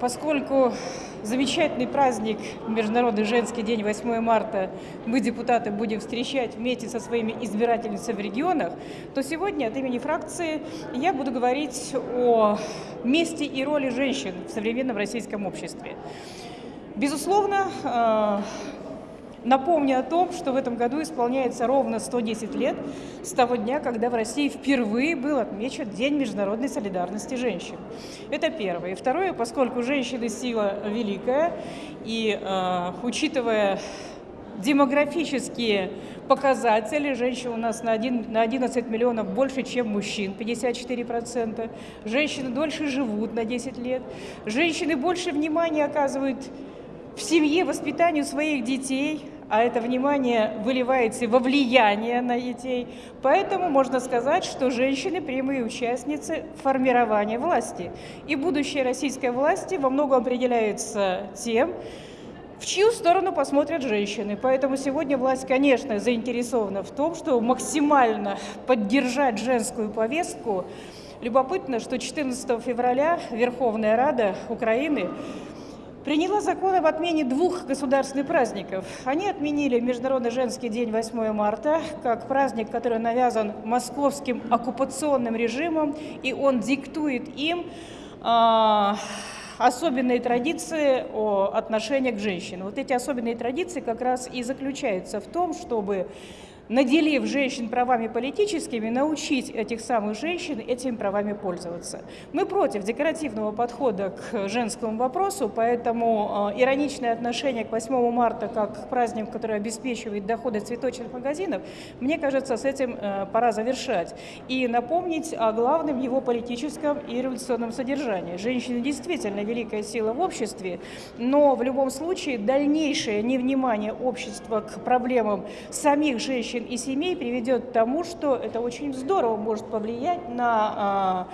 поскольку замечательный праздник, Международный женский день, 8 марта, мы, депутаты, будем встречать вместе со своими избирательницами в регионах, то сегодня от имени фракции я буду говорить о месте и роли женщин в современном российском обществе. Безусловно, э, Напомню о том, что в этом году исполняется ровно 110 лет с того дня, когда в России впервые был отмечен День международной солидарности женщин. Это первое. И второе, поскольку женщины сила великая, и э, учитывая демографические показатели. Женщин у нас на, 1, на 11 миллионов больше, чем мужчин, 54%. Женщины дольше живут на 10 лет. Женщины больше внимания оказывают в семье воспитанию своих детей, а это внимание выливается во влияние на детей. Поэтому можно сказать, что женщины – прямые участницы формирования власти. И будущее российской власти во многом определяется тем, в чью сторону посмотрят женщины. Поэтому сегодня власть, конечно, заинтересована в том, чтобы максимально поддержать женскую повестку. Любопытно, что 14 февраля Верховная Рада Украины приняла закон об отмене двух государственных праздников. Они отменили Международный женский день 8 марта как праздник, который навязан московским оккупационным режимом, и он диктует им э, особенные традиции о отношениях к женщинам. Вот эти особенные традиции как раз и заключаются в том, чтобы наделив женщин правами политическими, научить этих самых женщин этими правами пользоваться. Мы против декоративного подхода к женскому вопросу, поэтому э, ироничное отношение к 8 марта как к празднику, который обеспечивает доходы цветочных магазинов, мне кажется, с этим э, пора завершать. И напомнить о главном его политическом и революционном содержании. Женщины действительно великая сила в обществе, но в любом случае дальнейшее невнимание общества к проблемам самих женщин женщин и семей приведет к тому, что это очень здорово может повлиять на а,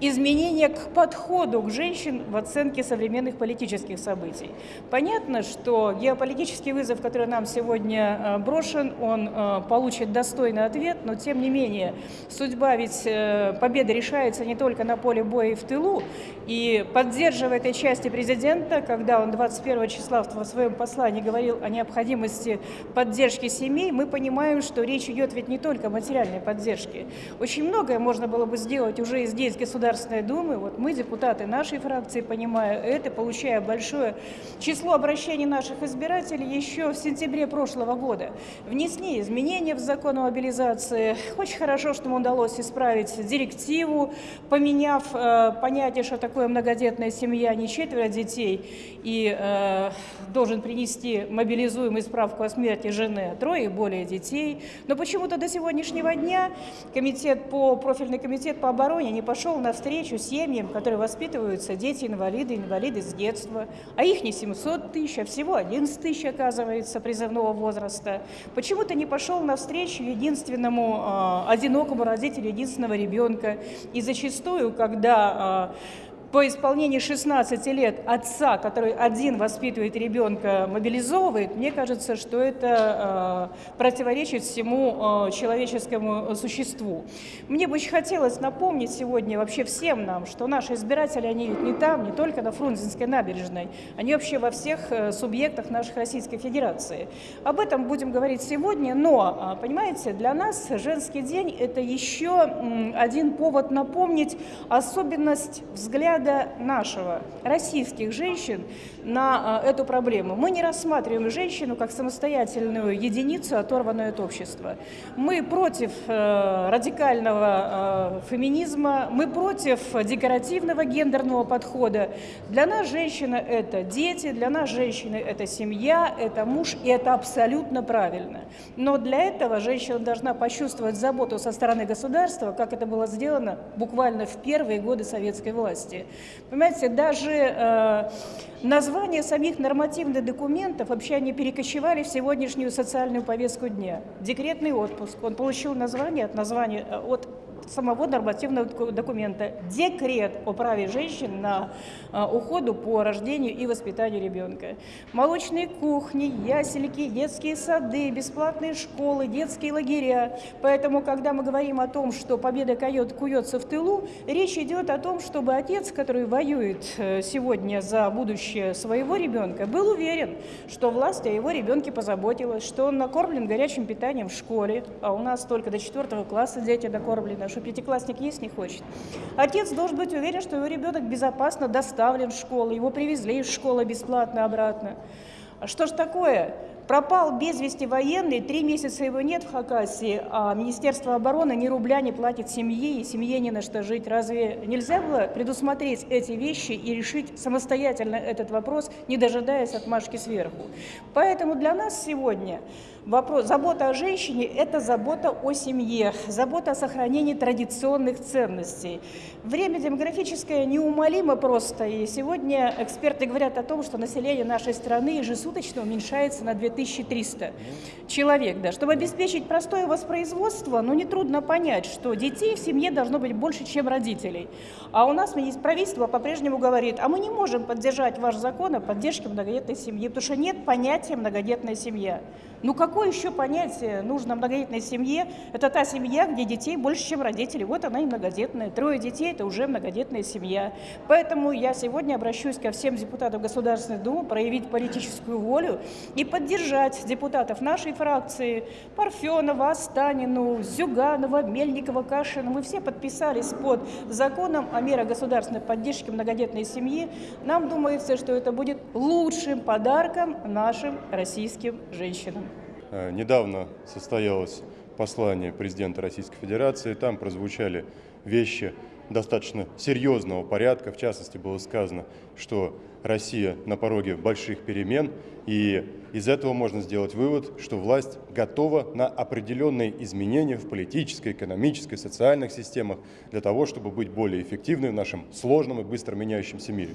изменения к подходу к женщин в оценке современных политических событий. Понятно, что геополитический вызов, который нам сегодня э, брошен, он э, получит достойный ответ, но тем не менее судьба ведь э, победы решается не только на поле боя и в тылу, и поддерживая этой части президента, когда он 21 числа в своем послании говорил о необходимости поддержки семей, мы понимаем, что речь идет ведь не только о материальной поддержке. Очень многое можно было бы сделать уже и здесь, государственном Государственной Думы, вот мы, депутаты нашей фракции, понимая это, получая большое число обращений наших избирателей, еще в сентябре прошлого года внесли изменения в закон о мобилизации. Очень хорошо, что нам удалось исправить директиву, поменяв э, понятие, что такое многодетная семья, не четверо детей, и э, должен принести мобилизуемый справку о смерти жены, а трое и более детей. Но почему-то до сегодняшнего дня комитет по, профильный комитет по обороне не пошел на навстречу семьям, которые воспитываются дети-инвалиды, инвалиды с детства, а их не 700 тысяч, а всего 11 тысяч, оказывается, призывного возраста. Почему-то не пошел навстречу единственному э, одинокому родителю единственного ребенка. И зачастую, когда э, по исполнении 16 лет отца, который один воспитывает ребенка, мобилизовывает, мне кажется, что это э, противоречит всему э, человеческому существу. Мне бы очень хотелось напомнить сегодня вообще всем нам, что наши избиратели, они ведь не там, не только на Фрунзенской набережной, они вообще во всех э, субъектах нашей Российской Федерации. Об этом будем говорить сегодня, но, понимаете, для нас женский день – это еще один повод напомнить особенность взгляда взгляда нашего, российских женщин, на а, эту проблему. Мы не рассматриваем женщину как самостоятельную единицу, оторванную от общества. Мы против э, радикального э, феминизма, мы против декоративного гендерного подхода. Для нас женщина – это дети, для нас женщины – это семья, это муж, и это абсолютно правильно. Но для этого женщина должна почувствовать заботу со стороны государства, как это было сделано буквально в первые годы советской власти. Понимаете, даже э, названия самих нормативных документов вообще они перекочевали в сегодняшнюю социальную повестку дня. Декретный отпуск, он получил название от названия, э, от самого нормативного документа – декрет о праве женщин на а, уходу по рождению и воспитанию ребенка. Молочные кухни, ясельки, детские сады, бесплатные школы, детские лагеря. Поэтому, когда мы говорим о том, что победа куется в тылу, речь идет о том, чтобы отец, который воюет э, сегодня за будущее своего ребенка, был уверен, что власть о его ребенке позаботилась, что он накормлен горячим питанием в школе, а у нас только до четвертого класса дети накормлены, что пятиклассник есть не хочет. Отец должен быть уверен, что его ребенок безопасно доставлен в школу, его привезли из школы бесплатно обратно. А что ж такое? Пропал без вести военный, три месяца его нет в Хакасии, а Министерство обороны ни рубля не платит семье, и семье не на что жить. Разве нельзя было предусмотреть эти вещи и решить самостоятельно этот вопрос, не дожидаясь отмашки сверху? Поэтому для нас сегодня вопрос, забота о женщине – это забота о семье, забота о сохранении традиционных ценностей. Время демографическое неумолимо просто, и сегодня эксперты говорят о том, что население нашей страны ежесуточно уменьшается на 2000 2300 человек. Да. Чтобы обеспечить простое воспроизводство, ну, нетрудно понять, что детей в семье должно быть больше, чем родителей. А у нас правительство по-прежнему говорит, а мы не можем поддержать ваш закон о поддержке многодетной семьи, потому что нет понятия многодетная семья. Ну какое еще понятие нужно многодетной семье? Это та семья, где детей больше, чем родители. Вот она и многодетная. Трое детей – это уже многодетная семья. Поэтому я сегодня обращусь ко всем депутатам Государственной Думы проявить политическую волю и поддержать депутатов нашей фракции Парфенова, Астанину, Зюганова, Мельникова, Кашина. Мы все подписались под законом о мерах государственной поддержки многодетной семьи. Нам думается, что это будет лучшим подарком нашим российским женщинам. Э, недавно состоялось послание президента Российской Федерации. Там прозвучали вещи достаточно серьезного порядка. В частности, было сказано, что Россия на пороге больших перемен, и из этого можно сделать вывод, что власть готова на определенные изменения в политической, экономической, социальных системах для того, чтобы быть более эффективной в нашем сложном и быстро меняющемся мире.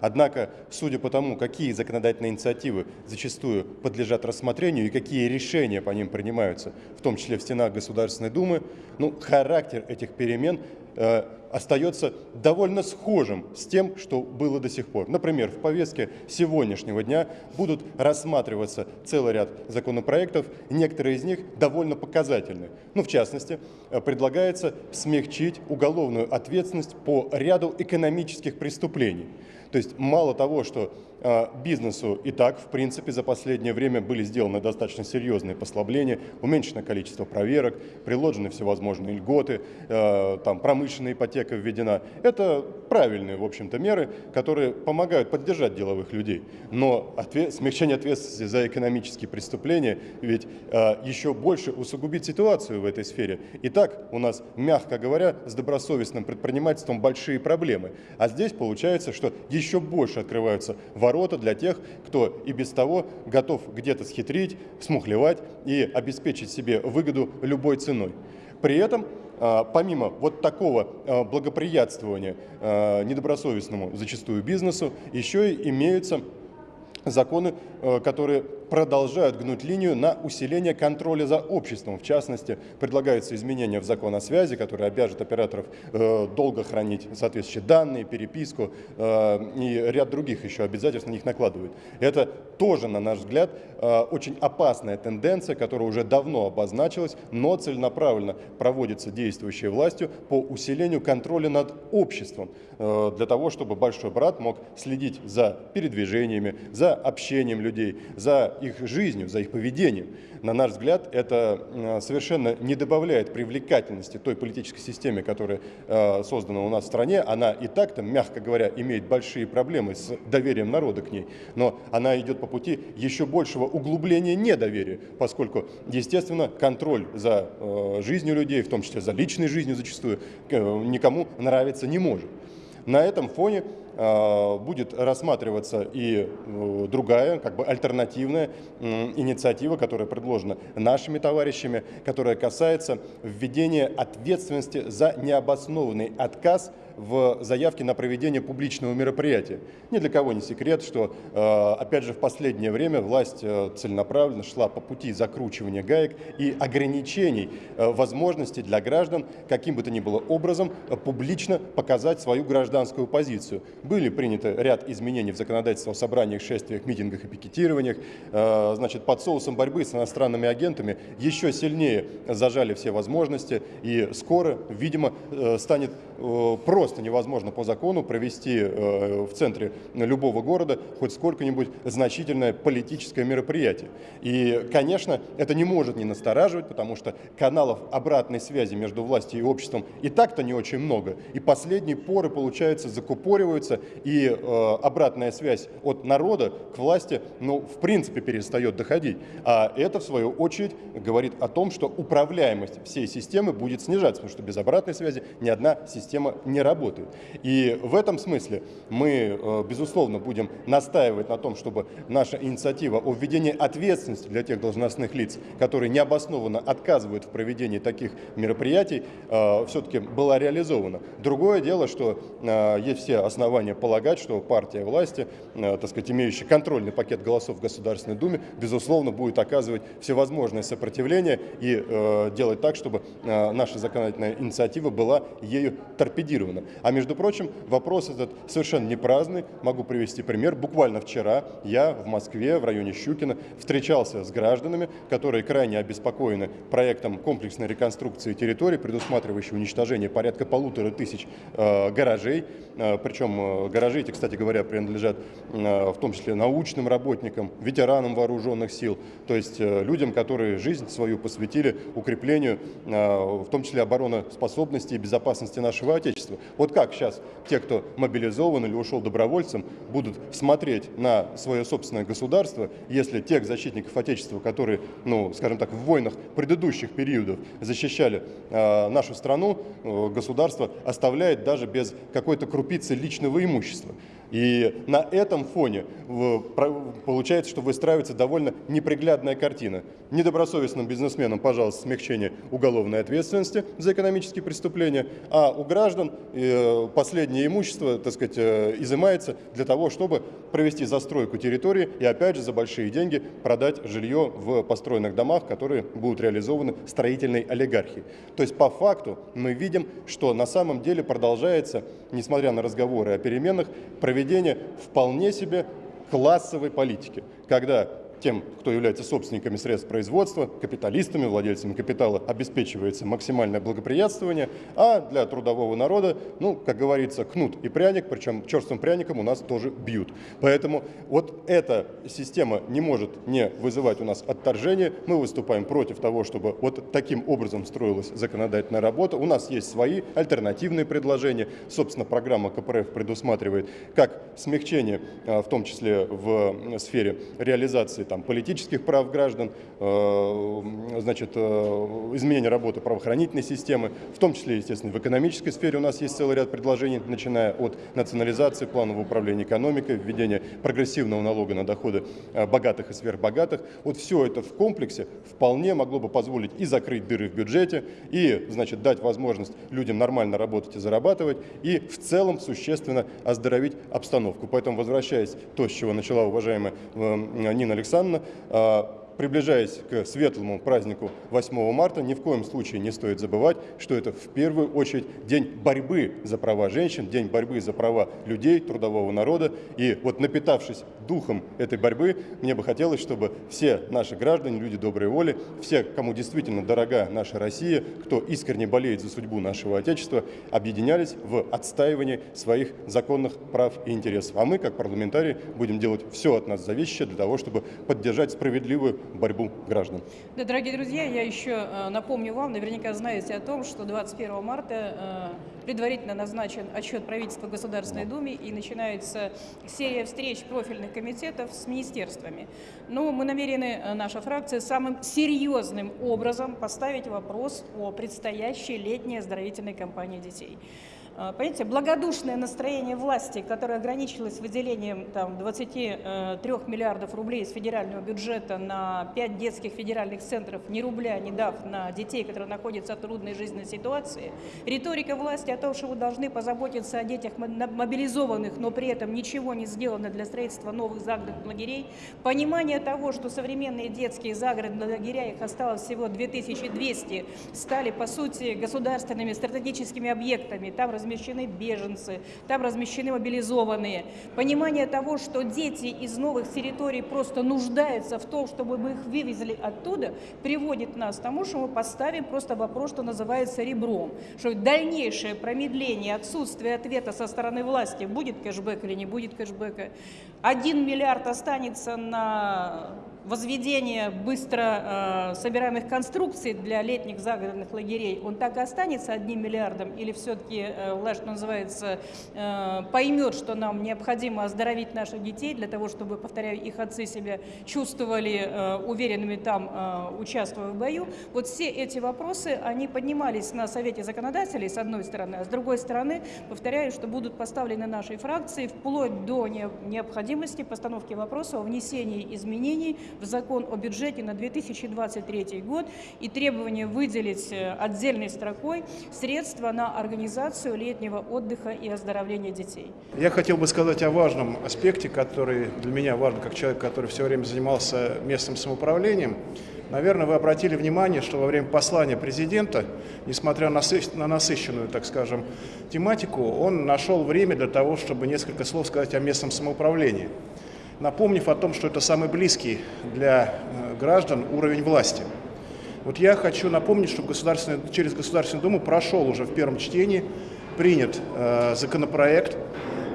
Однако, судя по тому, какие законодательные инициативы зачастую подлежат рассмотрению и какие решения по ним принимаются, в том числе в стенах Государственной Думы, ну, характер этих перемен э, остается довольно схожим с тем, что было до сих пор. Например, в повестке сегодняшнего дня будут рассматриваться целый ряд законопроектов, некоторые из них довольно показательны. Ну, в частности, э, предлагается смягчить уголовную ответственность по ряду экономических преступлений. То есть мало того, что бизнесу и так, в принципе, за последнее время были сделаны достаточно серьезные послабления, уменьшено количество проверок, приложены всевозможные льготы, а, там промышленная ипотека введена. Это правильные, в общем-то, меры, которые помогают поддержать деловых людей. Но ответ, смягчение ответственности за экономические преступления ведь а, еще больше усугубит ситуацию в этой сфере. И так у нас, мягко говоря, с добросовестным предпринимательством большие проблемы. А здесь получается, что еще больше открываются ворота ворота для тех, кто и без того готов где-то схитрить, смухлевать и обеспечить себе выгоду любой ценой. При этом а, помимо вот такого а, благоприятствования а, недобросовестному зачастую бизнесу, еще и имеются законы, которые продолжают гнуть линию на усиление контроля за обществом. В частности, предлагаются изменения в закон о связи, который обяжет операторов э, долго хранить соответствующие данные, переписку э, и ряд других еще обязательств на них накладывают. Это тоже, на наш взгляд, э, очень опасная тенденция, которая уже давно обозначилась, но целенаправленно проводится действующей властью по усилению контроля над обществом, для того, чтобы большой брат мог следить за передвижениями, за общением людей, за их жизнью, за их поведением. На наш взгляд, это совершенно не добавляет привлекательности той политической системе, которая э, создана у нас в стране. Она и так-то, мягко говоря, имеет большие проблемы с доверием народа к ней, но она идет по пути еще большего углубления недоверия, поскольку, естественно, контроль за э, жизнью людей, в том числе за личной жизнью зачастую, э, никому нравиться не может. На этом фоне будет рассматриваться и э, другая, как бы альтернативная инициатива, которая предложена нашими товарищами, которая касается введения ответственности за необоснованный отказ в заявке на проведение публичного мероприятия. Ни для кого не секрет, что, э, опять же, в последнее время власть э, целенаправленно шла по пути закручивания гаек и ограничений э, возможностей для граждан каким бы то ни было образом публично показать свою гражданскую позицию. Были приняты ряд изменений в законодательство о собраниях, шествиях, митингах и пикетированиях. Значит, под соусом борьбы с иностранными агентами еще сильнее зажали все возможности и скоро, видимо, станет просто просто невозможно по закону провести э, в центре любого города хоть сколько-нибудь значительное политическое мероприятие. И, конечно, это не может не настораживать, потому что каналов обратной связи между властью и обществом и так-то не очень много. И последние поры, получается, закупориваются, и э, обратная связь от народа к власти, ну, в принципе, перестает доходить. А это, в свою очередь, говорит о том, что управляемость всей системы будет снижаться, потому что без обратной связи ни одна система не работает. И в этом смысле мы, э, безусловно, будем настаивать на том, чтобы наша инициатива о введении ответственности для тех должностных лиц, которые необоснованно отказывают в проведении таких мероприятий, э, все-таки была реализована. Другое дело, что есть все основания полагать, что партия власти, так сказать, имеющая контрольный пакет голосов в Государственной Думе, безусловно, будет оказывать всевозможное сопротивление и делать так, чтобы наша законодательная инициатива была ею торпедирована. А между прочим, вопрос этот совершенно не праздный. Могу привести пример. Bуквально вчера я в Москве, в районе Щукина, встречался с гражданами, которые крайне обеспокоены проектом комплексной реконструкции территории, предусматривающей уничтожение порядка полутора тысяч э, гаражей. Э, причем гаражи эти, кстати говоря, принадлежат э, в том числе научным работникам, ветеранам вооруженных сил, то есть э, людям, которые жизнь свою посвятили укреплению, э, в том числе обороноспособности и безопасности нашего Отечества. Вот как сейчас те, кто мобилизован или ушел добровольцем, будут смотреть на свое собственное государство, если тех защитников Отечества, которые, ну, скажем так, в войнах предыдущих периодов защищали нашу страну, государство оставляет даже без какой-то крупицы личного имущества. И на этом фоне получается, что выстраивается довольно неприглядная картина. Недобросовестным бизнесменам, пожалуйста, смягчение уголовной ответственности за экономические преступления, а у граждан э, последнее имущество, так сказать, э, изымается для того, чтобы провести застройку территории и, опять же, за большие деньги продать жилье в построенных домах, которые будут реализованы строительной олигархией. То есть, по факту, мы видим, что на самом деле продолжается, несмотря на разговоры о переменах, проведение вполне себе классовой политики, когда тем, кто является собственниками средств производства, капиталистами, владельцами капитала, обеспечивается максимальное благоприятствование, а для трудового народа, ну, как говорится, кнут и пряник, причем черствым пряником у нас тоже бьют. Поэтому вот эта система не может не вызывать у нас отторжение. Мы выступаем против того, чтобы вот таким образом строилась законодательная работа. У нас есть свои альтернативные предложения. Собственно, программа КПРФ предусматривает как смягчение, а, в том числе в сфере реализации там, политических прав граждан, э, значит, э, изменение работы правоохранительной системы, в том числе, естественно, в экономической сфере у нас есть целый ряд предложений, начиная от национализации, планового управления экономикой, введения прогрессивного налога на доходы э, богатых и сверхбогатых. Вот все это в комплексе вполне могло бы позволить и закрыть дыры в бюджете, и, значит, дать возможность людям нормально работать и зарабатывать, и в целом существенно оздоровить обстановку. Поэтому, возвращаясь то, с чего начала уважаемая Нина Александровна, Александровна. Приближаясь к светлому празднику 8 марта, ни в коем случае не стоит забывать, что это в первую очередь день борьбы за права женщин, день борьбы за права людей, трудового народа. И вот напитавшись духом этой борьбы, мне бы хотелось, чтобы все наши граждане, люди доброй воли, все, кому действительно дорога наша Россия, кто искренне болеет за судьбу нашего Отечества, объединялись в отстаивании своих законных прав и интересов. А мы, как парламентарии, будем делать все от нас зависящее для того, чтобы поддержать справедливую борьбу граждан. Да, дорогие друзья, я еще э, напомню вам, наверняка знаете о том, что 21 марта э, предварительно назначен отчет правительства Государственной Думе и начинается серия встреч профильных комитетов с министерствами. Но мы намерены, э, наша фракция, самым серьезным образом поставить вопрос о предстоящей летней оздоровительной кампании детей. А, Понимаете, благодушное настроение власти, которое ограничилось выделением там, 23 миллиардов рублей из федерального бюджета на 5 детских федеральных центров, ни рубля не дав на детей, которые находятся в трудной жизненной ситуации, риторика власти о том, что вы должны позаботиться о детях мо- мобилизованных, но при этом ничего не сделано для строительства новых загородных лагерей, понимание того, что современные детские загородные лагеря, их осталось всего 2200, стали, по сути, государственными стратегическими объектами. Там размещены беженцы, там размещены мобилизованные. Понимание того, что дети из новых территорий просто нуждаются в том, чтобы мы их вывезли оттуда, приводит нас к тому, что мы поставим просто вопрос, что называется ребром. Что дальнейшее промедление, отсутствие ответа со стороны власти, будет кэшбэк или не будет кэшбэка. Один миллиард останется на возведение быстро э, собираемых конструкций для летних загородных лагерей, он так и останется одним миллиардом или все-таки э, власть, что называется, э, поймет, что нам необходимо оздоровить наших детей для того, чтобы, повторяю, их отцы себя чувствовали э, уверенными там, э, участвуя в бою. Вот все эти вопросы, они поднимались на Совете законодателей, с одной стороны, а с другой стороны, повторяю, что будут поставлены нашей фракции вплоть до не- необходимости постановки вопроса о внесении изменений в закон о бюджете на 2023 год и требование выделить э, отдельной строкой средства на организацию летнего отдыха и оздоровления детей. Я хотел бы сказать о важном аспекте, который для меня важен как человек, который все время занимался местным самоуправлением. Наверное, вы обратили внимание, что во время послания президента, несмотря на сы- на насыщенную, так скажем, тематику, он нашел время для того, чтобы несколько слов сказать о местном самоуправлении, напомнив о том, что это самый близкий для э, граждан уровень власти. Вот я хочу напомнить, что государственный- через Государственную Думу прошел уже в первом чтении, принят э, законопроект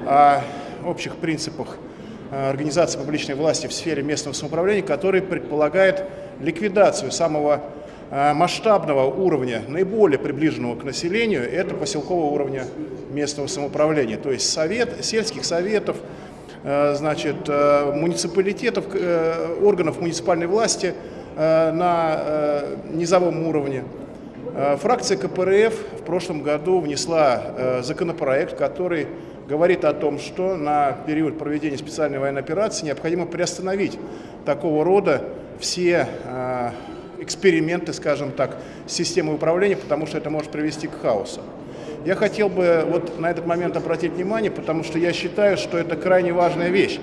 о общих принципах э, организации публичной власти в сфере местного самоуправления, который предполагает ликвидацию самого э, масштабного уровня, наиболее приближенного к населению, это поселкового уровня местного самоуправления, то есть совет, сельских советов, значит, э, муниципалитетов, э, органов муниципальной власти э, на э, низовом уровне. Э, Фракция КПРФ в прошлом году внесла э, законопроект, который говорит о том, что на период проведения специальной военной операции необходимо приостановить такого рода все э, эксперименты, скажем так, с системой управления, потому что это может привести к хаосу. Я хотел бы вот на этот момент обратить внимание, потому что я считаю, что это крайне важная вещь.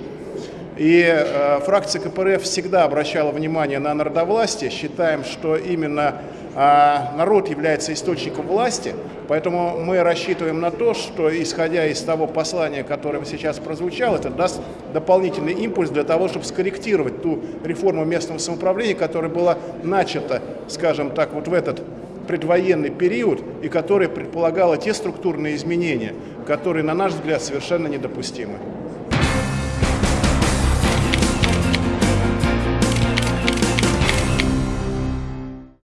И э, фракция КПРФ всегда обращала внимание на народовластие. Считаем, что именно э, народ является источником власти. Поэтому мы рассчитываем на то, что, исходя из того послания, которое сейчас прозвучало, это даст дополнительный импульс для того, чтобы скорректировать ту реформу местного самоуправления, которая была начата, скажем так, вот в этот предвоенный период и которая предполагала те структурные изменения, которые, на наш взгляд, совершенно недопустимы.